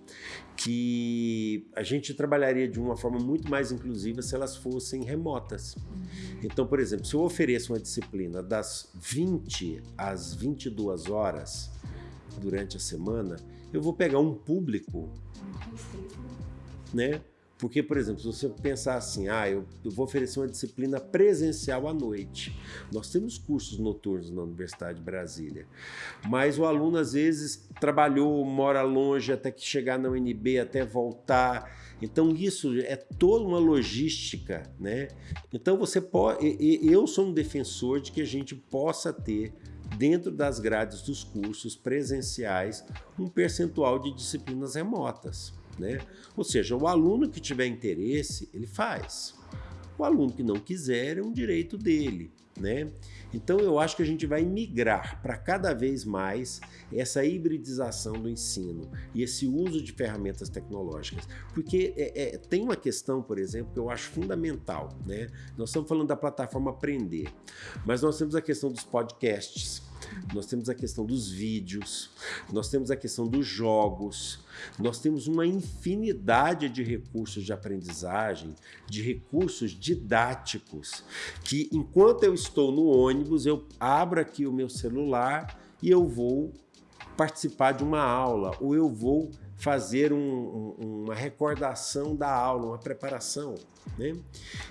Speaker 3: que a gente trabalharia de uma forma muito mais inclusiva se elas fossem remotas. Uhum. Então, por exemplo, se eu ofereço uma disciplina das 20 às 22 horas durante a semana, eu vou pegar um público, né? Porque, por exemplo, se você pensar assim, ah, eu, vou oferecer uma disciplina presencial à noite. Nós temos cursos noturnos na Universidade de Brasília, mas o aluno às vezes trabalhou, mora longe até que chegar na UNB, até voltar. Então isso é toda uma logística, né? Então você pode, eu sou um defensor de que a gente possa ter dentro das grades dos cursos presenciais um percentual de disciplinas remotas. Né? Ou seja, o aluno que tiver interesse, ele faz. O aluno que não quiser é um direito dele. Né? Então eu acho que a gente vai migrar para cada vez mais essa hibridização do ensino e esse uso de ferramentas tecnológicas. Porque é, é, tem uma questão, por exemplo, que eu acho fundamental. Né? Nós estamos falando da plataforma Aprender, mas nós temos a questão dos podcasts, nós temos a questão dos vídeos, nós temos a questão dos jogos, nós temos uma infinidade de recursos de aprendizagem, de recursos didáticos, que enquanto eu estou no ônibus, eu abro aqui o meu celular e eu vou participar de uma aula, ou eu vou fazer um, um, uma recordação da aula, uma preparação. Né?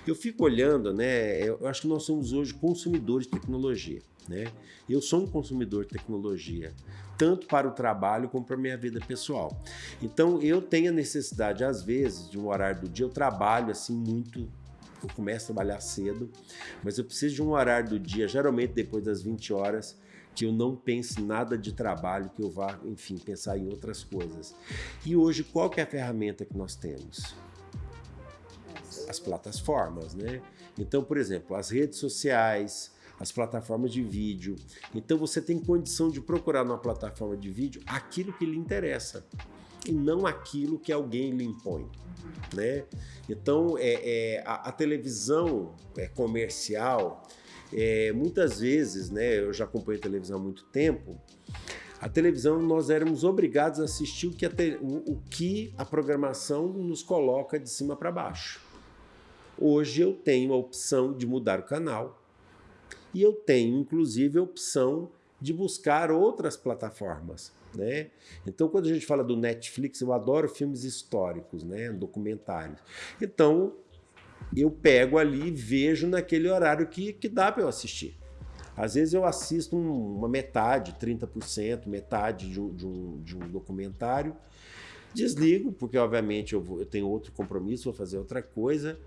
Speaker 3: Eu fico olhando, né? Eu acho que nós somos hoje consumidores de tecnologia. Né? Eu sou um consumidor de tecnologia, tanto para o trabalho como para a minha vida pessoal. Então eu tenho a necessidade, às vezes, de um horário do dia, eu trabalho assim muito eu começo a trabalhar cedo, mas eu preciso de um horário do dia, geralmente depois das 20 horas, que eu não pense nada de trabalho, que eu vá, enfim, pensar em outras coisas. E hoje, qual que é a ferramenta que nós temos? As plataformas, né? Então, por exemplo, as redes sociais, as plataformas de vídeo. Então você tem condição de procurar numa plataforma de vídeo aquilo que lhe interessa e não aquilo que alguém lhe impõe. Né? Então é, é a, a, televisão é, comercial, é, muitas vezes, né, eu já acompanho televisão há muito tempo, a televisão nós éramos obrigados a assistir o que a, te, o, o que a programação nos coloca de cima para baixo. Hoje eu tenho a opção de mudar o canal, e eu tenho, inclusive, a opção de buscar outras plataformas. Né? Então, quando a gente fala do Netflix, eu adoro filmes históricos, né? documentários. Então, eu pego ali e vejo naquele horário que, que dá para eu assistir. Às vezes eu assisto um, uma metade, 30%, metade de um, de, um, de um documentário, desligo, porque obviamente eu, vou, eu tenho outro compromisso, vou fazer outra coisa,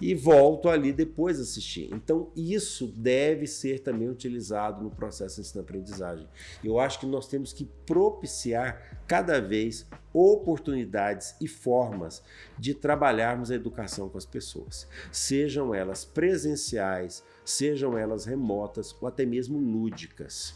Speaker 3: e volto ali depois assistir. Então, isso deve ser também utilizado no processo de ensino-aprendizagem. Eu acho que nós temos que propiciar cada vez oportunidades e formas de trabalharmos a educação com as pessoas, sejam elas presenciais, sejam elas remotas ou até mesmo lúdicas.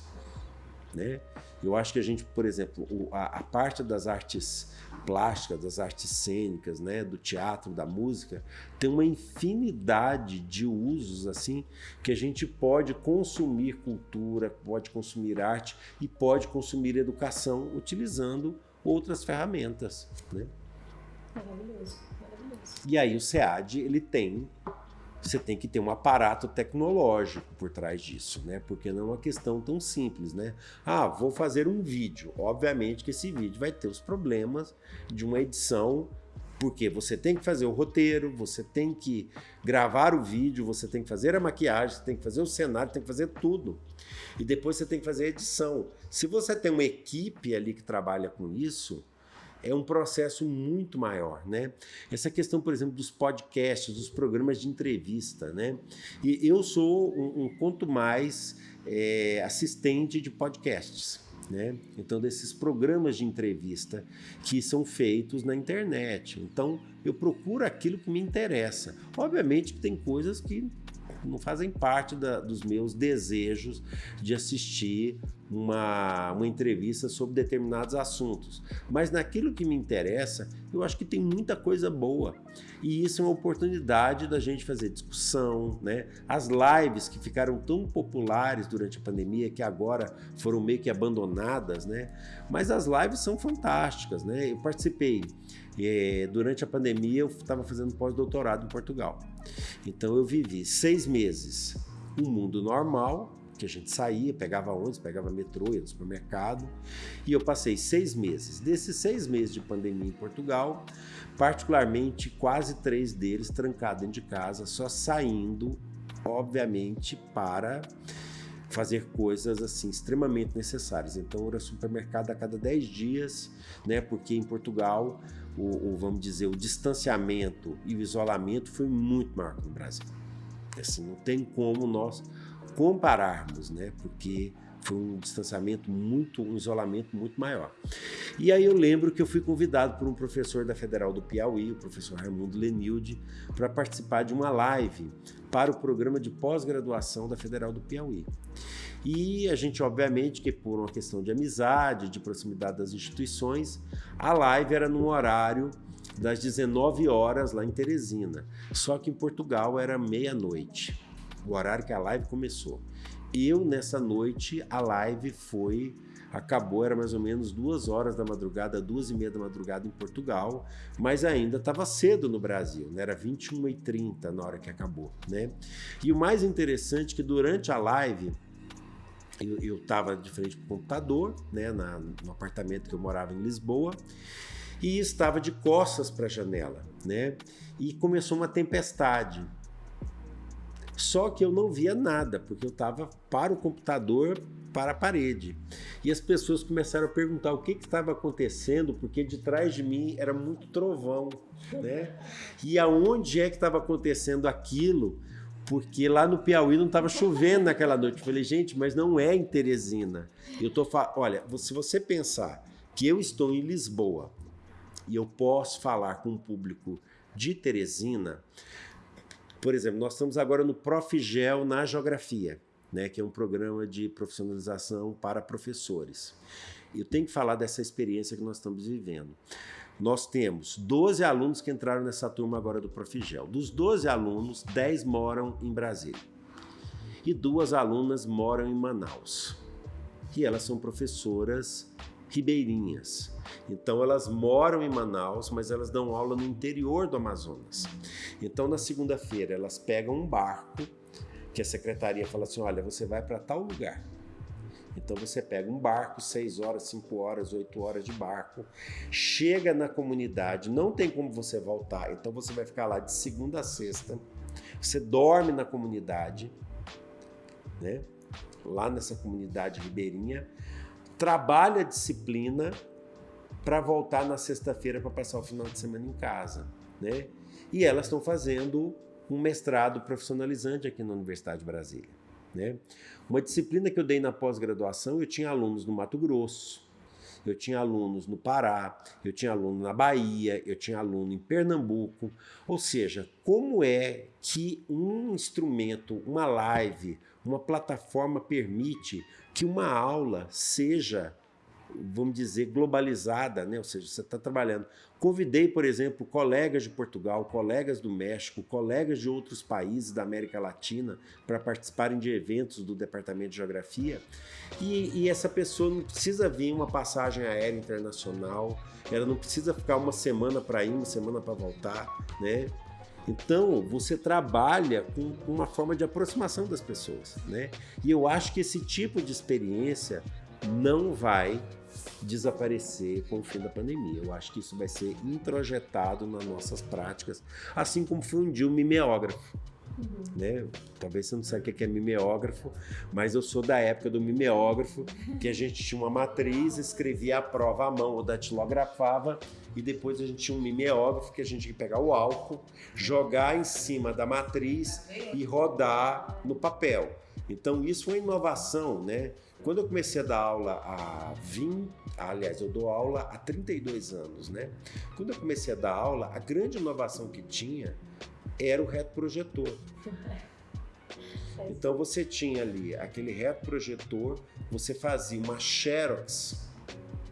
Speaker 3: Né? Eu acho que a gente, por exemplo, a, a parte das artes plásticas, das artes cênicas, né, do teatro, da música, tem uma infinidade de usos assim que a gente pode consumir cultura, pode consumir arte e pode consumir educação utilizando outras ferramentas, né?
Speaker 2: Maravilhoso, maravilhoso.
Speaker 3: E aí o SEAD ele tem você tem que ter um aparato tecnológico por trás disso, né? Porque não é uma questão tão simples, né? Ah, vou fazer um vídeo. Obviamente que esse vídeo vai ter os problemas de uma edição, porque você tem que fazer o roteiro, você tem que gravar o vídeo, você tem que fazer a maquiagem, você tem que fazer o cenário, tem que fazer tudo. E depois você tem que fazer a edição. Se você tem uma equipe ali que trabalha com isso, é um processo muito maior, né? Essa questão, por exemplo, dos podcasts, dos programas de entrevista, né? E eu sou um, um quanto mais é, assistente de podcasts. Né? Então, desses programas de entrevista que são feitos na internet. Então, eu procuro aquilo que me interessa. Obviamente que tem coisas que não fazem parte da, dos meus desejos de assistir uma, uma entrevista sobre determinados assuntos. Mas naquilo que me interessa, eu acho que tem muita coisa boa. E isso é uma oportunidade da gente fazer discussão, né? As lives que ficaram tão populares durante a pandemia, que agora foram meio que abandonadas, né? Mas as lives são fantásticas, né? Eu participei é, durante a pandemia, eu estava fazendo pós-doutorado em Portugal. Então eu vivi seis meses um mundo normal, que a gente saía, pegava ônibus, pegava metrô, ia no supermercado. E eu passei seis meses. Desses seis meses de pandemia em Portugal, particularmente quase três deles trancados dentro de casa, só saindo, obviamente, para fazer coisas assim extremamente necessárias. Então era supermercado a cada dez dias, né? Porque em Portugal o, o, vamos dizer o distanciamento e o isolamento foi muito maior que no Brasil. Assim, não tem como nós compararmos, né? Porque foi um distanciamento muito, um isolamento muito maior. E aí eu lembro que eu fui convidado por um professor da Federal do Piauí, o professor Raimundo Lenilde, para participar de uma live para o programa de pós-graduação da Federal do Piauí. E a gente, obviamente, que por uma questão de amizade, de proximidade das instituições, a live era num horário das 19 horas lá em Teresina. Só que em Portugal era meia-noite o horário que a live começou. Eu, nessa noite, a live foi acabou, era mais ou menos duas horas da madrugada, duas e meia da madrugada em Portugal, mas ainda estava cedo no Brasil, né? era 21h30 na hora que acabou. Né? E o mais interessante é que durante a live, eu estava de frente para o computador, né, na, no apartamento que eu morava em Lisboa, e estava de costas para a janela, né? E começou uma tempestade. Só que eu não via nada, porque eu estava para o computador, para a parede. E as pessoas começaram a perguntar o que estava acontecendo, porque de trás de mim era muito trovão, né? E aonde é que estava acontecendo aquilo? Porque lá no Piauí não estava chovendo naquela noite. Eu falei, gente, mas não é em Teresina. Eu tô Olha, se você pensar que eu estou em Lisboa e eu posso falar com um público de Teresina, por exemplo, nós estamos agora no Profigel na Geografia, né, que é um programa de profissionalização para professores. Eu tenho que falar dessa experiência que nós estamos vivendo. Nós temos 12 alunos que entraram nessa turma agora do Profigel. Dos 12 alunos, 10 moram em Brasília. E duas alunas moram em Manaus. E elas são professoras ribeirinhas. Então elas moram em Manaus, mas elas dão aula no interior do Amazonas. Então na segunda-feira elas pegam um barco que a secretaria fala assim: olha, você vai para tal lugar. Então você pega um barco, 6 horas, 5 horas, 8 horas de barco, chega na comunidade, não tem como você voltar, então você vai ficar lá de segunda a sexta, você dorme na comunidade, né? lá nessa comunidade ribeirinha, trabalha a disciplina para voltar na sexta-feira para passar o final de semana em casa, né? E elas estão fazendo um mestrado profissionalizante aqui na Universidade de Brasília, né? Uma disciplina que eu dei na pós-graduação, eu tinha alunos no Mato Grosso, eu tinha alunos no Pará, eu tinha aluno na Bahia, eu tinha aluno em Pernambuco. Ou seja, como é que um instrumento, uma live, uma plataforma permite que uma aula seja vamos dizer, globalizada, né? ou seja, você está trabalhando. Convidei, por exemplo, colegas de Portugal, colegas do México, colegas de outros países da América Latina para participarem de eventos do Departamento de Geografia. E, e essa pessoa não precisa vir uma passagem aérea internacional, ela não precisa ficar uma semana para ir, uma semana para voltar, né? Então, você trabalha com uma forma de aproximação das pessoas, né? E eu acho que esse tipo de experiência não vai desaparecer com o fim da pandemia. Eu acho que isso vai ser introjetado nas nossas práticas, assim como foi um dia o mimeógrafo. Uhum. Né? Talvez você não saiba o que é mimeógrafo, mas eu sou da época do mimeógrafo, que a gente tinha uma matriz, escrevia a prova à mão ou datilografava, e depois a gente tinha um mimeógrafo que a gente ia pegar o álcool, jogar em cima da matriz e rodar no papel. Então isso foi inovação, né? Quando eu comecei a dar aula há 20, aliás, eu dou aula há 32 anos, né? Quando eu comecei a dar aula, a grande inovação que tinha era o reto projetor. Então você tinha ali aquele retroprojetor, você fazia uma xerox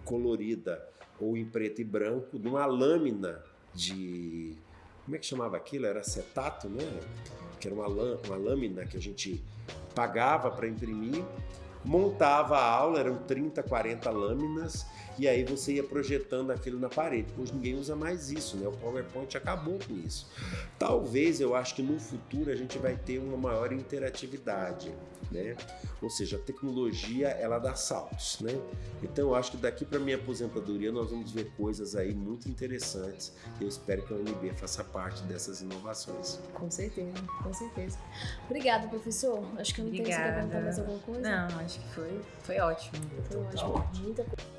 Speaker 3: colorida ou em preto e branco, numa lâmina de. Como é que chamava aquilo? Era acetato, né? Que era uma lâmina que a gente pagava para imprimir, montava a aula, eram 30, 40 lâminas, e aí você ia projetando aquilo na parede. Hoje ninguém usa mais isso, né? O PowerPoint acabou com isso. Talvez eu acho que no futuro a gente vai ter uma maior interatividade, né? Ou seja, a tecnologia ela dá saltos, né? Então eu acho que daqui para minha aposentadoria nós vamos ver coisas aí muito interessantes. Eu espero que a UNB faça parte dessas inovações.
Speaker 2: Com certeza, com certeza. Obrigada, professor. Acho que eu não
Speaker 4: Obrigada.
Speaker 2: tenho que perguntar mais alguma coisa.
Speaker 4: Não, acho que foi, foi ótimo.
Speaker 2: Foi ótimo. Muita coisa.